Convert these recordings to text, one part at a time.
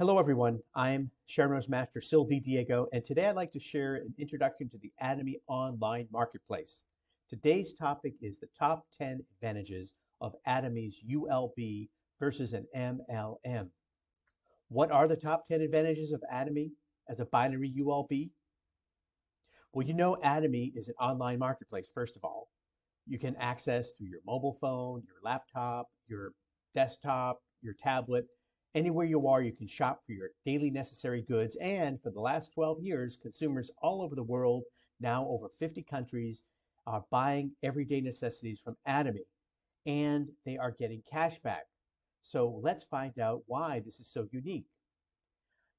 Hello, everyone. I'm Sharon Rose Master Sil. Diego, and today I'd like to share an introduction to the Atomy Online Marketplace. Today's topic is the top 10 advantages of Atomy's ULB versus an MLM. What are the top 10 advantages of Atomy as a binary ULB? Well, you know Atomy is an online marketplace, first of all. You can access through your mobile phone, your laptop, your desktop, your tablet, Anywhere you are, you can shop for your daily necessary goods. And for the last 12 years, consumers all over the world, now over 50 countries, are buying everyday necessities from Atomy. And they are getting cash back. So let's find out why this is so unique.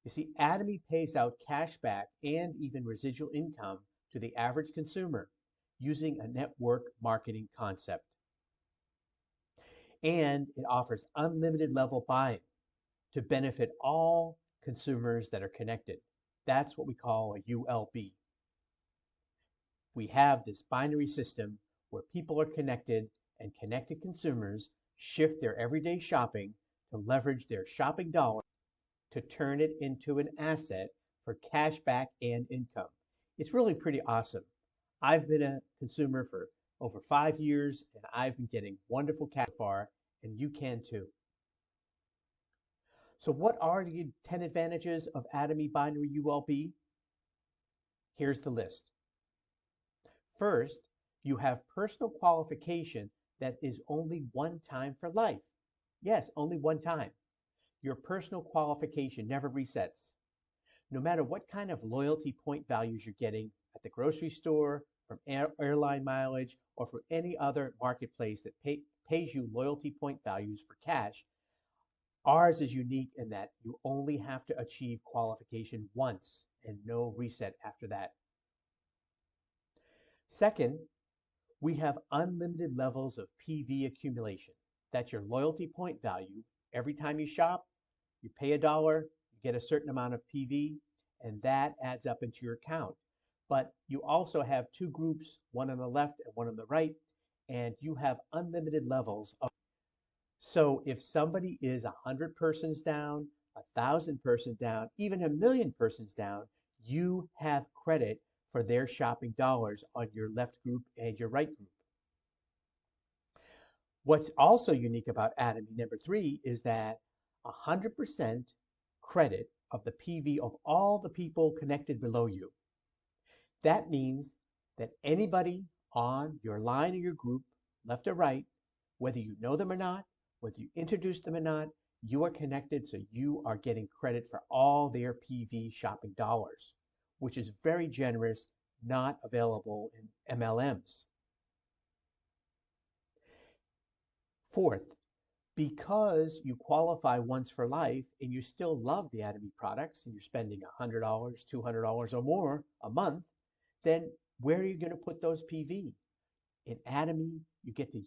You see, Atomy pays out cash back and even residual income to the average consumer using a network marketing concept. And it offers unlimited level buying to benefit all consumers that are connected. That's what we call a ULB. We have this binary system where people are connected and connected consumers shift their everyday shopping to leverage their shopping dollar to turn it into an asset for cash back and income. It's really pretty awesome. I've been a consumer for over five years and I've been getting wonderful cash far, and you can too. So what are the 10 advantages of Atomy binary ULB? Here's the list. First, you have personal qualification that is only one time for life. Yes, only one time. Your personal qualification never resets. No matter what kind of loyalty point values you're getting at the grocery store, from air, airline mileage, or from any other marketplace that pay, pays you loyalty point values for cash, Ours is unique in that you only have to achieve qualification once and no reset after that. Second, we have unlimited levels of PV accumulation. That's your loyalty point value. Every time you shop, you pay a dollar, you get a certain amount of PV, and that adds up into your account. But you also have two groups, one on the left and one on the right, and you have unlimited levels of so if somebody is 100 persons down, a 1,000 persons down, even a million persons down, you have credit for their shopping dollars on your left group and your right group. What's also unique about Atomy number three is that 100% credit of the PV of all the people connected below you. That means that anybody on your line or your group, left or right, whether you know them or not, whether you introduce them or not, you are connected, so you are getting credit for all their PV shopping dollars, which is very generous, not available in MLMs. Fourth, because you qualify once for life and you still love the Atomy products and you're spending $100, $200 or more a month, then where are you going to put those PV? In Atomy, you get to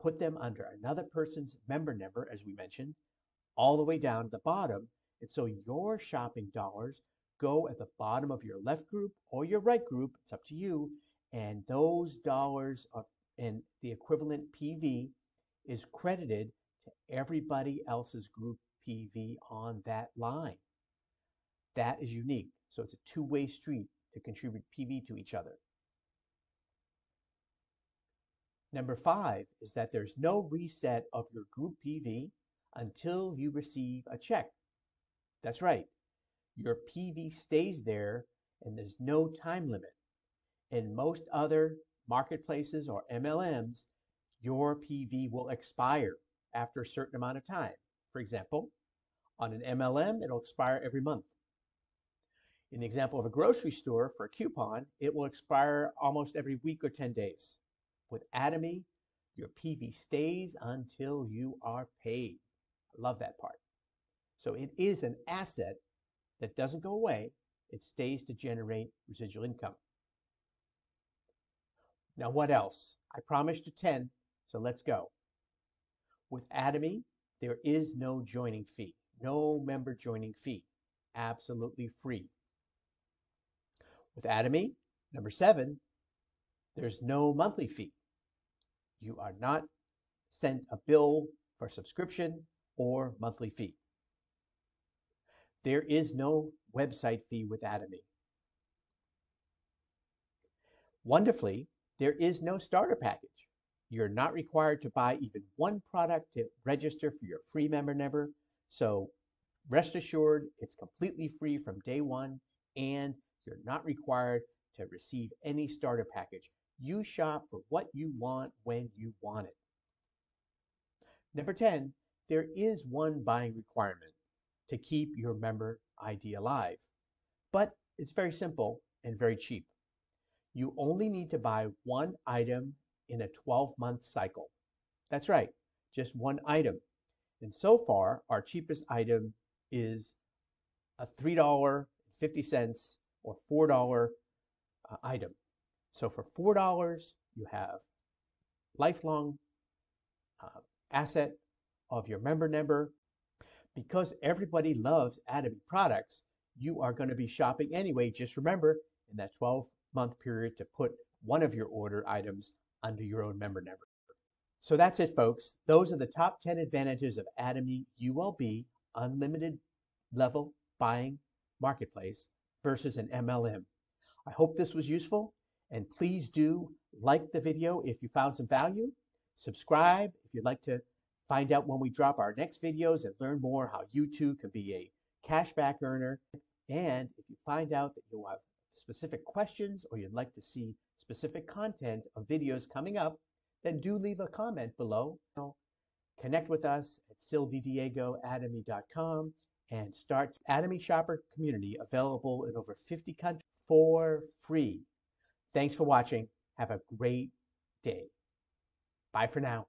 put them under another person's member number, as we mentioned, all the way down to the bottom. And so your shopping dollars go at the bottom of your left group or your right group. It's up to you. And those dollars and the equivalent PV is credited to everybody else's group PV on that line. That is unique. So it's a two-way street to contribute PV to each other. Number five is that there's no reset of your group PV until you receive a check. That's right. Your PV stays there and there's no time limit. In most other marketplaces or MLMs, your PV will expire after a certain amount of time. For example, on an MLM, it'll expire every month. In the example of a grocery store for a coupon, it will expire almost every week or 10 days. With Atomy, your PV stays until you are paid. I love that part. So it is an asset that doesn't go away. It stays to generate residual income. Now, what else? I promised you 10, so let's go. With Atomy, there is no joining fee, no member joining fee, absolutely free. With Atomy, number seven, there's no monthly fee. You are not sent a bill for subscription or monthly fee. there is no website fee with Atomy. Wonderfully, there is no starter package. You're not required to buy even one product to register for your free member never. So rest assured, it's completely free from day one, and you're not required to receive any starter package. You shop for what you want when you want it. Number 10, there is one buying requirement to keep your member ID alive, but it's very simple and very cheap. You only need to buy one item in a 12 month cycle. That's right, just one item. And so far, our cheapest item is a $3.50 or $4 uh, item. So for $4, you have lifelong uh, asset of your member number. Because everybody loves Atomy products, you are going to be shopping anyway. Just remember in that 12 month period to put one of your order items under your own member number. So that's it, folks. Those are the top 10 advantages of Atomy ULB unlimited level buying marketplace versus an MLM. I hope this was useful and please do like the video if you found some value. Subscribe if you'd like to find out when we drop our next videos and learn more how you too can be a cashback earner. And if you find out that you have specific questions or you'd like to see specific content of videos coming up, then do leave a comment below. Connect with us at sildidiegoatomy.com and start Atomy Shopper community available in over 50 countries for free. Thanks for watching. Have a great day. Bye for now.